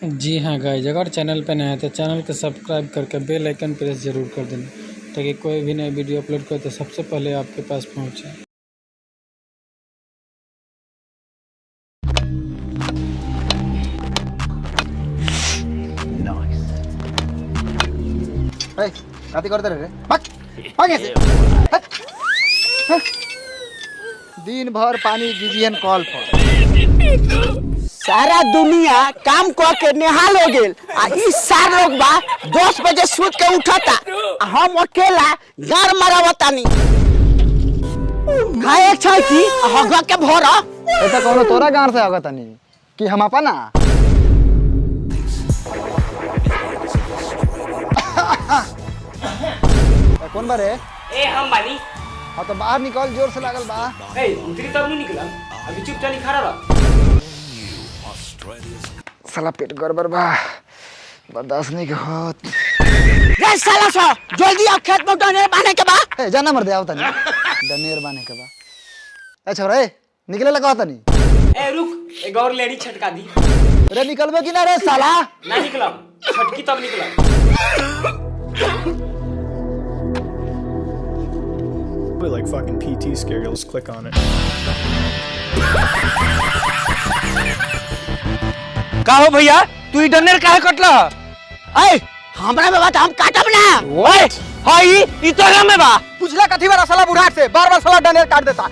जी हाँ गाइज़ अगर चैनल पर नए हैं तो चैनल को सब्सक्राइब करके बेल आइकन प्रेस ज़रूर कर देना ताकि कोई भी नया वीडियो अपलोड करे तो सबसे पहले आपके पास पहुँचे। दिन भर पानी दीजिए कॉल पर। सारा दुनिया काम कर के निहाल हो गेल। आ ई सार लोग बा दस बजे सूत के उठता। हम अकेला गार मरावतानी खाए छै की? हगा के भरा। तो कोनो तोरा गाँव से आगत नहीं कि हम अपना? कौन बारे ए हम बानी। हाँ तो बाहर निकल ज़ोर से लागल बा। ए उतरी तब नहीं निकला अभी चुपचाप खड़ा रह साला पेट गड़बड़ बा। बर्दाश्त नहीं के होत। रे साला सा जल्दी आ खेत में डने बाने के बा। ए जाना मर दे आओ तनी डनेर बाने के बा। ए छोरा ए निकले लगा तनी ए रुक एक और लेडी छटका दी। रे निकलबे कि ना रे साला? ना निकला छटकी तब निकला But like fucking PT scare, you'll just click on it. का हो भैया? तू ई डनेर काहे कटला? ए हमरा में बात हम काटब ना। ओए हाँ ई ई तोरा में बा। पूछला कथी बार साला बुढ़ाट से? बार बार साला डनेर काट देता।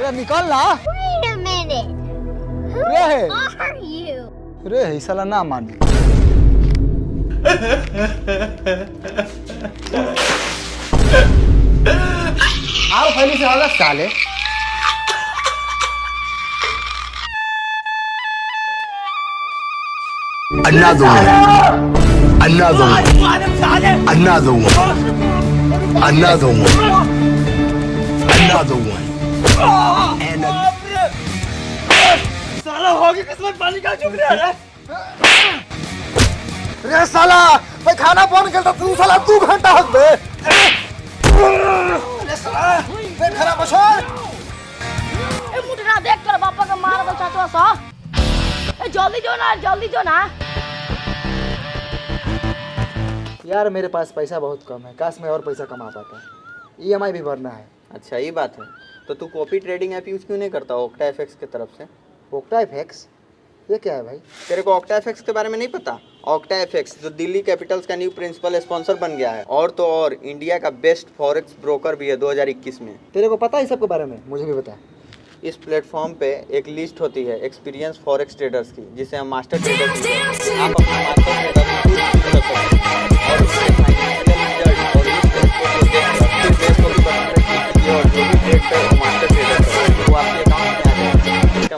रे निकल ना। Wait a minute. रे are you? रे ही साला ना मान आओ फैली से होगा साले। Another one. Another one. Another one. Another one. Another one. And a- रे साला मैं खाना फ़ोन करता तू साला दू घंटा हक बे रे साला मैं खराब बशोर ए मुटरा देख कर पापा का मार दो चाचवा सा जल्दी जो ना जल्दी जो ना। यार मेरे पास पैसा बहुत कम है। काश मैं और पैसा कमा पाता। ईएमआई भी भरना है। अच्छा ये बात है। तो तू कॉपी ट्रेडिंग ऐप यूज़ क्यों नहीं करता ओक्टा एफएक्स की तरफ़ से? ओक्टा एफएक्स ये क्या है भाई? तेरे को ऑक्टा एफएक्स के बारे में नहीं पता? ऑक्टा एफएक्स जो दिल्ली कैपिटल्स का न्यू प्रिंसिपल स्पॉन्सर बन गया है। और तो और इंडिया का बेस्ट फॉरेक्स ब्रोकर भी है 2021 में। तेरे को पता है सबके बारे में? मुझे भी बता। इस प्लेटफॉर्म पे एक लिस्ट होती है एक्सपीरियंस फॉरेक्स ट्रेडर्स की, जिसे हम मास्टर ट्रेडर आप अपना मास्टर ट्रेडर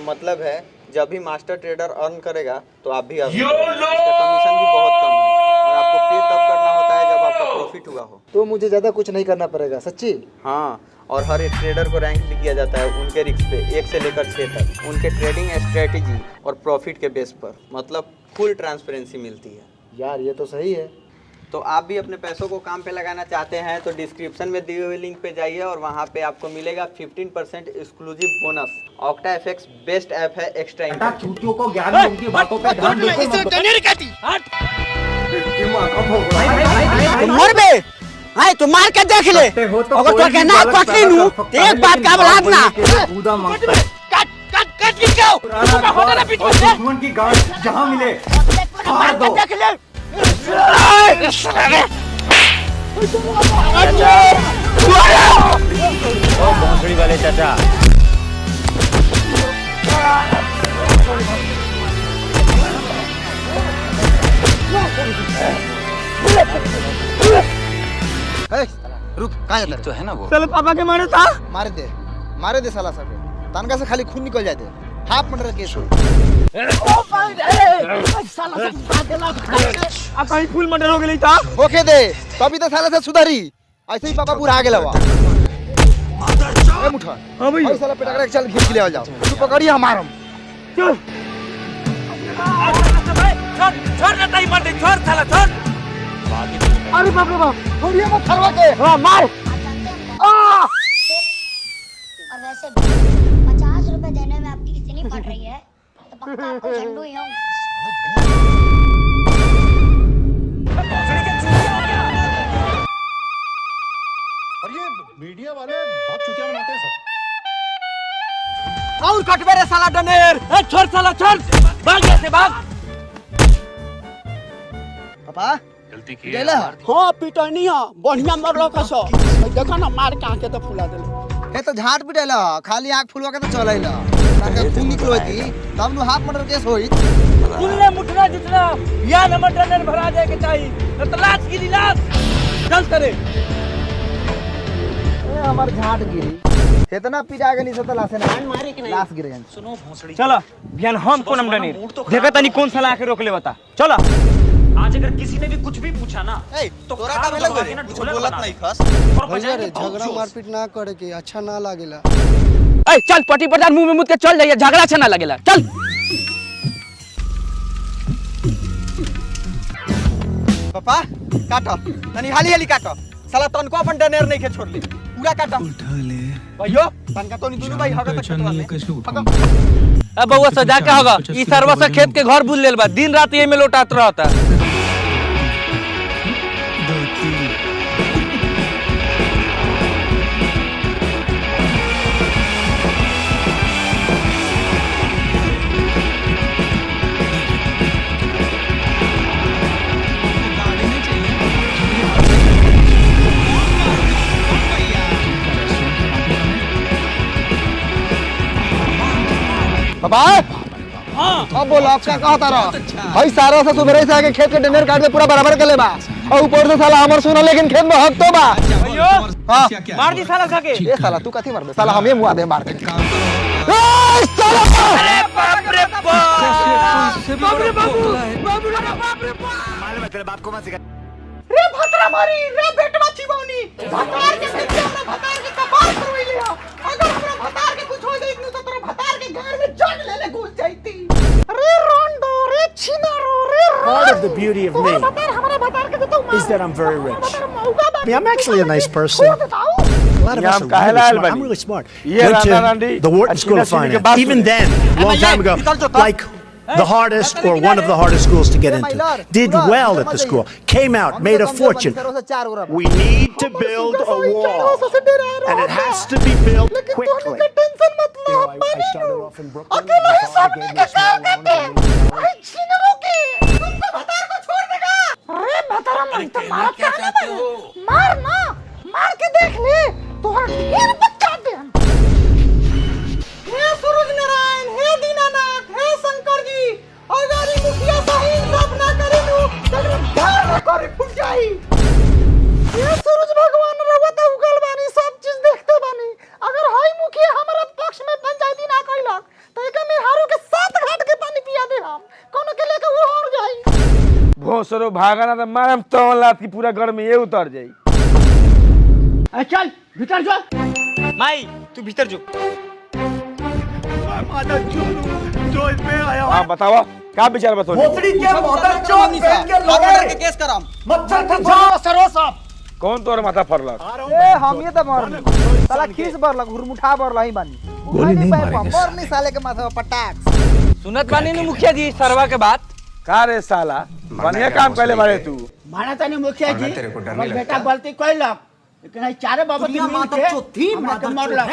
मतलब है, जब भी मास्टर ट्रेडर अर्न करेगा तो आप भी अर्न कमीशन भी बहुत कम है। और आपको पे तब करना होता है जब आपका प्रॉफिट हुआ हो तो मुझे ज़्यादा कुछ नहीं करना पड़ेगा सच्ची? हाँ और हर एक ट्रेडर को रैंक भी किया जाता है उनके रिस्क पे एक से लेकर छः तक। उनके ट्रेडिंग स्ट्रेटेजी और प्रॉफिट के बेस पर मतलब फुल ट्रांसपेरेंसी मिलती है। यार ये तो सही है। तो आप भी अपने पैसों को काम पे लगाना चाहते हैं तो डिस्क्रिप्शन में दिए हुए लिंक पे जाइए और वहाँ पे आपको मिलेगा 15% percent exclusive bonus Octa FX best app है एक्स्ट्रा इनकम डनेर काटी तुम मर बे हाय तू मार के देख ले अगर तो के ना कटली नु तो एक बात का औलाद ना कट कट कट के क्यों तू होता ना बीच में से दुश्मन की गांड जहाँ मिले मार दो देख ले वाले चाचा रुक कहाँ जाता तो है ना वो। चल पापा के मारे था मारे दे मारे दे साला सब। तनका से खाली खून निकल जाते हाफ़ मर्डर केस हो फुल मर्डर हो गेली था ओके दे तभी तो साला से सुधारी। ऐसे ही पापा पूरा आगे लवा ए मुठा। हाँ भाई साला पेटा के चल खींच के ले आ जाओ। तू पकड़िए हमार हम छोड़ छोड़ ना ताई मर दे छोड़ साला छोड़। अरे बाप रे बाप छोड़िए मत खलवा के। हाँ मार। और वैसे भी पचास रुपए देने में आपकी इतनी पड़ रही है तो झंडू ही हूँ और ये मीडिया वाले बहुत चुतिया बनाते हैं सर और कटबे रे साला डनेर। ए छोड़ साला छोड़। भाग से भाग। पापा। गलती की हाँ पिटनी है। बढ़िया मरलो कसो देखो ना मार के आके तो फुला देले। हे तो झाट पिटेल खाली आँख फुलवा के तो चलैल ताके खून निकलो तब नु हाफ़ मर्डर केस होई। सुनले मुठना जितना या नंबर डनेर भरा जाए के चाहिए तो लाश गिरी लाश चल करे ए हमर झाट गिरी। इतना पिटा गेली से तो लाशे ना। मारे कि नहीं? लाश गिर गई चलो बिहान हम कोन हम डनी देखा तनी कौन साला आके रोक ले बता। चलो। आज अगर किसी ने भी कुछ भी पूछा ना तो तोरा का कुछ बोलत नहीं खस। झगड़ा मारपीट ना करे के अच्छा ना लागेला। ए चल पटी प्रधान मुँह में मुद के चल जाइए झगड़ा अच्छा ना लगेला। चल। पापा काटो। तनी हाली हाली काटो। साला तनको अपन डनेर नहीं के छोड़ ले पूरा काटो। उठा ले भैयो तनका तो नहीं दोनों भाई हगा तक कटवा ले अब बउआ सजा के होगा ई सरवा से खेत के घर बुल लेल बा दिन रात ये में लौटात रहता। पापा हाँ। अब बोलो अब क्या कहा तारा? भाई सारा से सुबह से आके खेत के डनेर काट के पूरा बराबर कर ले बा। और ऊपर से साला हमर सुना लेकिन खेत में हक तो बा। हाँ। मार दी साला खाके। ये साला तू कथी मार दे साला हमें मुआ दे मार के। ए, साला! अरे बाप रे बाप! रे बाप! रे बाप! रे भतरा मारी रे बेटवा चिबौनी भतार के हमरा भतार के कपार the beauty of me is that I'm very rich. I mean, I'm actually a nice person. A lot of us are really smart. I'm really smart. Went to the Wharton School of Finance. Even then, a long time ago, like the hardest or one of the hardest schools to get into. Did well at the school, came out, made a fortune. We need to build a wall, and it has to be built quickly. You know, I, I started off in Brooklyn. भोसरो भागा ना तो मारम तो लात की पूरा घर में ये उतर जाई। ए चल भीतर चल माई तू भीतर जो। हाँ बताओ का विचार बताओ के केस करम कौन तोर माथा फरलक ए हम ये तो मर साला खीस बरलक हुरमुठा बरला ही बानी। गोली नहीं मारेंगे मर नहीं साले के माथा पर पटाक सुनत बानी नु मुखिया जी सरवा के बात। का रे साला? बढ़िया काम कैले बारे तू। माना तनी मुखिया जी। हमर बेटा गलती कइलक लेकिन आई चारे बाबा की मिल के थी। माता मरलक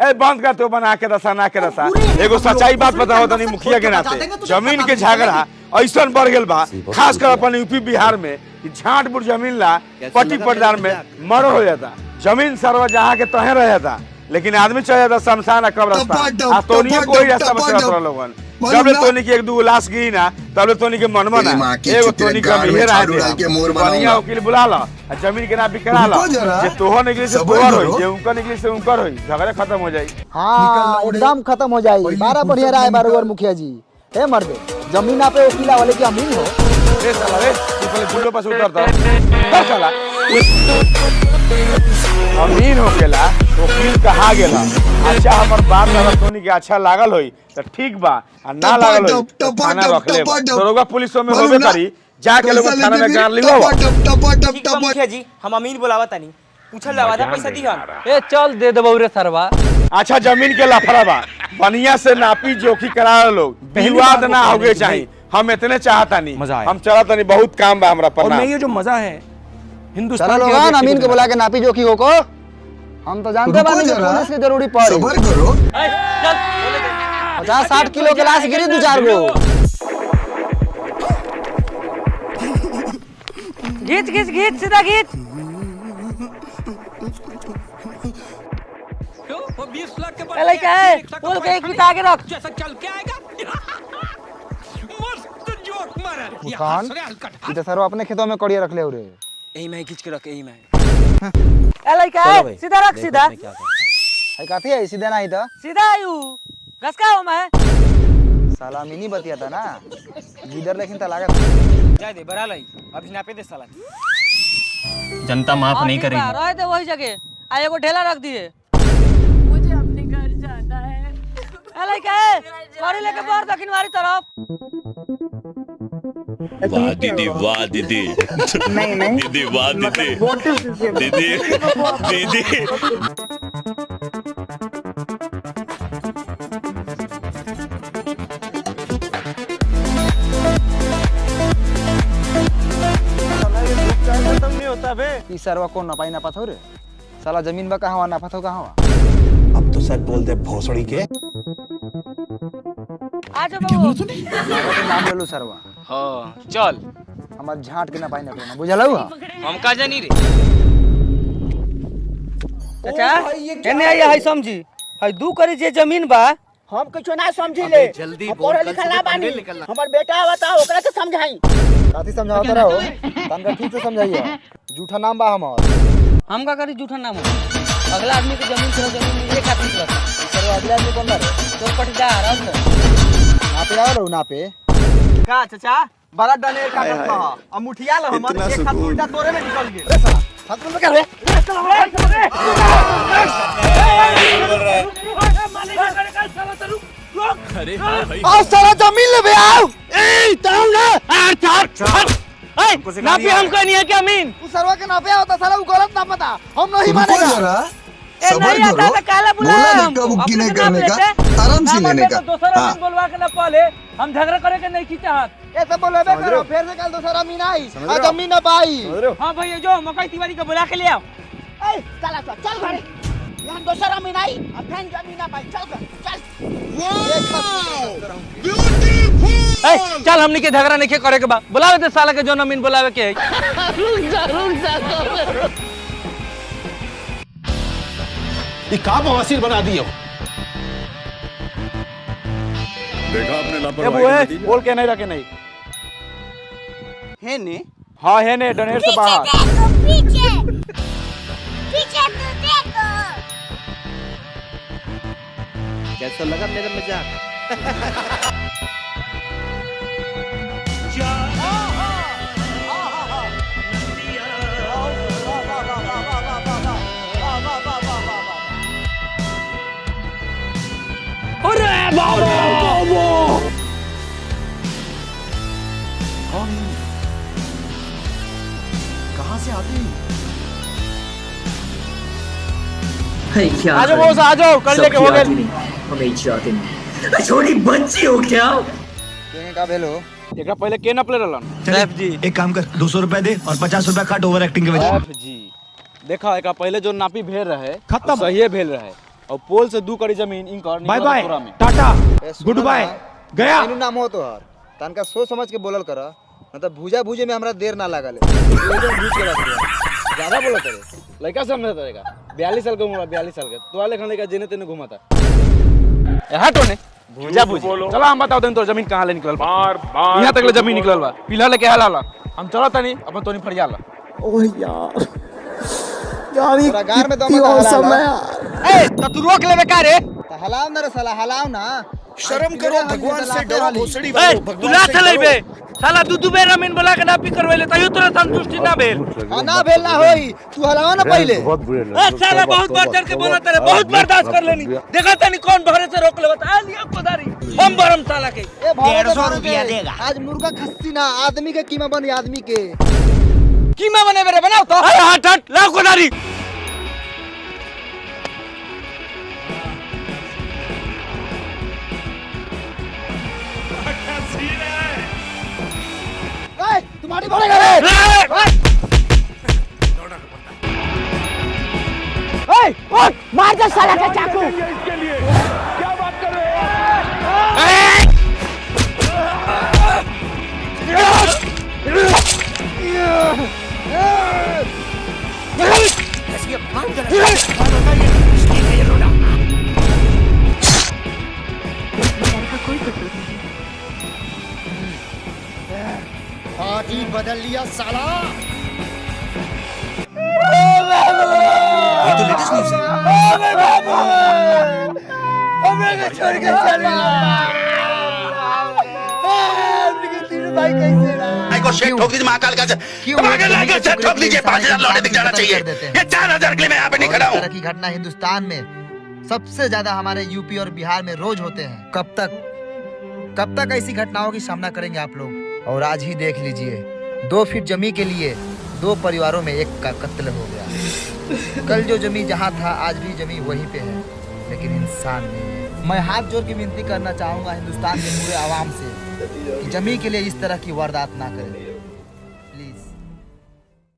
ए बंद कर तो बना के दसा ना के दसा। एगो सच्चाई बात बताओ तनी मुखिया के नाते। ज़मीन के झगड़ा ऐसन बढ़ गेल बा। खास कर अपन यूपी बिहार में कि झाट बुर ज़मीन ला पट्टी पटदार में मर्डर हो जाता। ज़मीन सरवा जहाँ के तहे रह जाता। लेकिन आदमी चल जाता शमशान आ कब्रस्तान। आ तोनिए कोई रास्ता बच लोगन। जब ले तोनी के एक दू लाश गिरी ना तब ले तोनी के मनवा ना एगो तोनी के हम हेर आए बढ़िया वकील बुला ला ज़मीन के ना बिकरा ला जे तोहर निकली से तोहर होई जे उनका निकली से उनकर होई झगड़ा खत्म हो जाई हाँ एकदम खत्म हो जाई बारह बढ़िया राय बारोबर मुखिया जी हे मर्दे ज़मीन पे वकीला वाले की अमीन हो ए साला रे तू पहले बुल्लो पास उतरता कर साला अमीन हो गेला वकील कहा गेला अच्छा हमर बात अगर तोनी के अच्छा लागल होई त ठीक बा। आ ना लागल होई तो थाना रख ले दरोगा पुलिसो में होबे करी जाके लोग थाना में गार लिवा ठीक बा मुखिया जी हम अमीन बुलावा तनी। पूछल आवाज़ पैसा दिहन। ए चल दे देबौ रे सरवा। अच्छा ज़मीन के लफड़ा बा। बढ़िया से नापी जोखी करा लोग। विवाद ना होगे चाहिए हम इतने चाहता नहीं मज़ा। हम चलता नहीं बहुत काम बा हमरा और पर मैं ये जो मज़ा है हिंदुस्तान के अमीन के बुला के नापी जोखी हो को हम तो जानते बानी कि पुलिस की ज़रूरी पड़ी। करो। पचास साठ किलो के लाश गिरी दू चार गो घीच घीच घीच सीधा घीच ए लइका है। बोल के एक बिता आगे रख। मुस्कान ई तो सर अपने खेतों में कड़िया रख ले रे यही मैं खींच के रख यही मैं। है सीधा रख सीधा। आई काथी है सीधे नहीं था सीधा आयु घस का हो मैं। साला मिनी बतिया था ना। लीडर लेकिन तो जा दे बरा लई। अभी नापे दे साला जनता माफ़ नहीं करेगी। रहे थे वही जगह। आ एगो ढेला रख दिए। मुझे अपने घर जाना है। है लेके बाहर दक्षिण वाली तरफ़। वाह दीदी वाह दीदी नहीं नहीं। दीदी वाह दीदी दीदी दीदी सरवा कौन नपाई ना पाथो रे साला ज़मीन बा कहाँ ना पाथो कहाँ अब तो सच बोल दे भोसड़ी के। आ जा बाबू नाम ले लो सरवा। हाँ चल। हमर झाट के ना पाई ना पेना बुझलौ हम का जानी रे? चाचा एने आइए हाय समझी। हाय दू करी जे ज़मीन बा। हम कुछ ना समझी ले। जल्दी पढ़ा लिखा ना बानी। हमर बेटा बताओ ओकरा के समझाई। काथी समझावत रहो। तनका ठीक से समझाइए। झूठा नाम बा हमर। हम का करी झूठा नाम अगला आदमी के ज़मीन से ज़मीन एक निकलता सरवा आदमी कौन रे? तो पटीदार ना पे आओ ना पे का चाचा? बड़ा डने का करत बा अब मुठिया ल हमर एक हाथ उल्टा तोरे में निकल गेल। हाथ में कर रे। अरे हाँ भाई। आओ साला ज़मीन ले बे आओ। ए ताऊ ना आ छाट छाट ए ना भी हमको नहीं है क्या अमीन तू सरवा के ना पे होता साला वो गलत ना पता। हम नहीं मानेगा। ए नहीं आता काला बुला नहीं करने का, आराम से लेने का। दूसरा हाँ। बोलवा के ना पहले हम झगड़ा करे के नहीं की चाहत ए सब बोले बे करो फिर से कल दूसरा मीन आई आ ज़मीन ना पाई हाँ भैया जो मकई तिवारी को बुला के ले आओ। ए चला घरे। यहाँ दोसरा अब ज़मीन ना पाई चल चल। ए चल हमनी के झगड़ा नहीं के करे के बा। बुलावे दे साला के जो अमीन बुलावे के है। ये का बवासीर बना दिए हो। देखा आपने लापरवाही? बोल के नहीं रखे नहीं। है ने? हाँ है ने डनेर से बाहर। पीछे पीछे। तो देखो। कैसा लगा मेरा मज़ाक? आ जाओ बॉस आ जाओ कर लेके हो गए केने का भेलो? एकरा पहले के नपले रहलन सैफ जी। एक काम कर दो सौ रुपए दे और पचास रुपए काट ओवर एक्टिंग के वजह एफ़ जी देखा एकरा पहले जो नापी भेल रहे खत्म। सही भेल रहे। और पोल से दू कड़ी ज़मीन इनकर bye bye tata good bye गया। एनु नाम हो तो हर तनका सोच समझ के बोलल कर मतलब भूजा भूजे में हमरा देर ना लागल एकदम भूज के रख ज़्यादा बोलत करे लड़का समझ रहेगा। बयालीस साल का उम्र बयालीस साल का। तो लेखन लड़का जेने तेने घुमाता हटो ने। भूजा भूजी। चला हम बताओ देन तो ज़मीन कहाँ ले निकलल बार बार यहाँ तक ले ज़मीन निकलल बा। पिला लेके हाल हाला हम चला तनी अपन तोनी फरिया ला पूरा गार में दम हलाओ ए तो तू रोक लेबे का रे हलाओ ना रे साला हलाओ ना। शर्म करो भगवान से डरो भोसड़ी ए तू ना चलेबे साला दू दू बेर अमीन बुला के नापी करवेले तयो तोरा संतुष्टि ना भेल। हाँ, ना भेल ना होई। तू हलाओ ना पहले। ए साला बहुत बढ़ चढ़ के बोला तेरे बहुत बर्दाश्त कर लेनी। देखा तनी कौन भरे से रोक लेबा आ लिया कोदारी हम बरम साला के। ए डेढ़ सौ रुपया देगा। आज मुर्गा खस्सी ना आदमी के कीमा बनी आदमी के। कीमा बने बनाओ तो। अरे हट हट लाओ कोदारी तुम्हारी बोलेगा रे। ओए। मार दे साला का चाकू। पार्टी ठोक दीजिए महाकाल का शेख ठोक दीजिए पाँच हज़ार लौटे दिख जाना चाहिए। ये चार हज़ार के लिए मैं यहाँ पे नहीं खड़ा हूँ। की घटना हिंदुस्तान में सबसे ज़्यादा हमारे यूपी और बिहार में रोज होते हैं। कब तक? कब तक ऐसी घटनाओं की सामना करेंगे आप लोग? और आज ही देख लीजिए दो फीट जमी के लिए दो परिवारों में एक का कत्ल हो गया। कल जो जमी जहाँ था आज भी जमी वहीं पे है लेकिन इंसान नहीं है। मैं हाथ जोड़ के विनती करना चाहूँगा हिंदुस्तान के पूरे आवाम से कि जमी के लिए इस तरह की वारदात ना करें।